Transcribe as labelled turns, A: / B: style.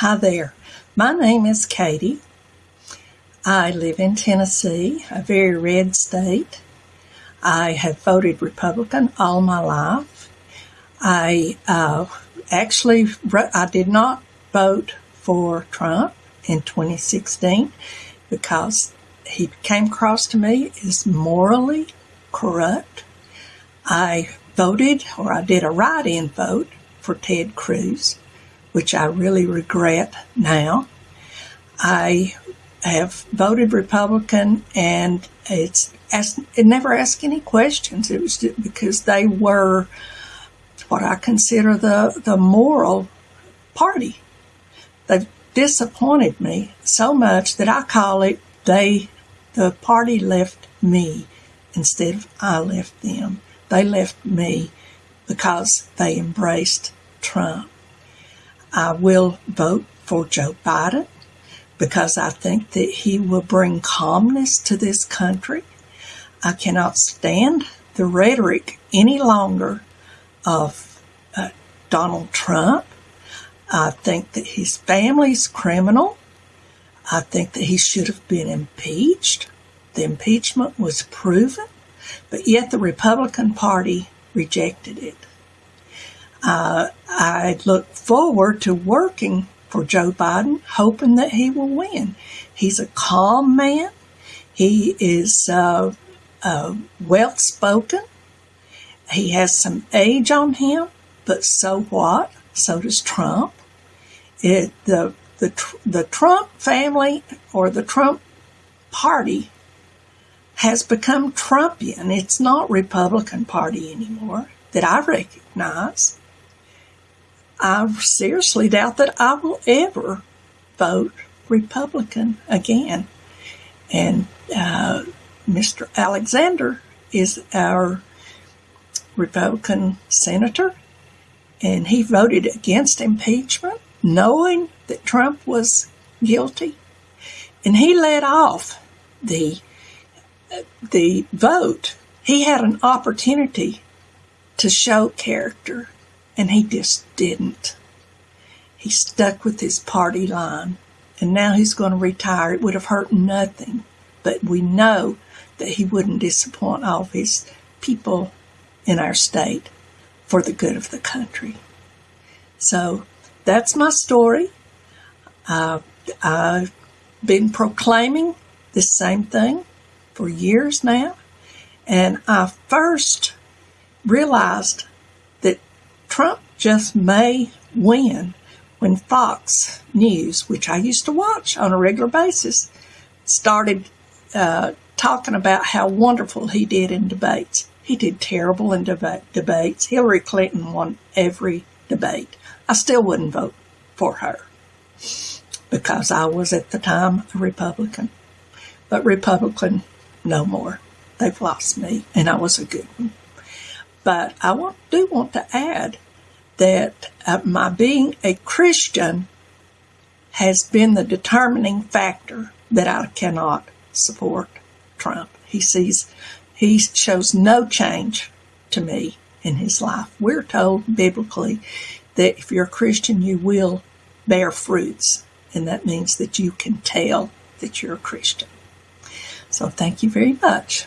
A: Hi there. My name is Katie. I live in Tennessee, a very red state. I have voted Republican all my life. I uh, actually I did not vote for Trump in 2016 because he came across to me as morally corrupt. I voted, or I did a write-in vote for Ted Cruz which I really regret now. I have voted Republican and it's asked, it never asked any questions. It was because they were what I consider the, the moral party. They've disappointed me so much that I call it they, the party left me instead of I left them. They left me because they embraced Trump. I will vote for Joe Biden because I think that he will bring calmness to this country. I cannot stand the rhetoric any longer of uh, Donald Trump. I think that his family's criminal. I think that he should have been impeached. The impeachment was proven, but yet the Republican Party rejected it. Uh, I look forward to working for Joe Biden, hoping that he will win. He's a calm man. He is uh, uh, well spoken. He has some age on him, but so what? So does Trump. It, the, the, the Trump family or the Trump party has become Trumpian. It's not Republican Party anymore that I recognize. I seriously doubt that I will ever vote Republican again. And uh, Mr. Alexander is our Republican senator, and he voted against impeachment, knowing that Trump was guilty, and he led off the the vote. He had an opportunity to show character and he just didn't. He stuck with his party line. And now he's going to retire. It would have hurt nothing. But we know that he wouldn't disappoint all of his people in our state for the good of the country. So that's my story. Uh, I've been proclaiming the same thing for years now. And I first realized Trump just may win when Fox News, which I used to watch on a regular basis, started uh, talking about how wonderful he did in debates. He did terrible in deba- debates. Hillary Clinton won every debate. I still wouldn't vote for her because I was at the time a Republican. But Republican, no more. They've lost me, and I was a good one. But I want, do want to add that uh, my being a Christian has been the determining factor that I cannot support Trump. He sees, he shows no change to me in his life. We're told biblically that if you're a Christian, you will bear fruits, and that means that you can tell that you're a Christian. So thank you very much.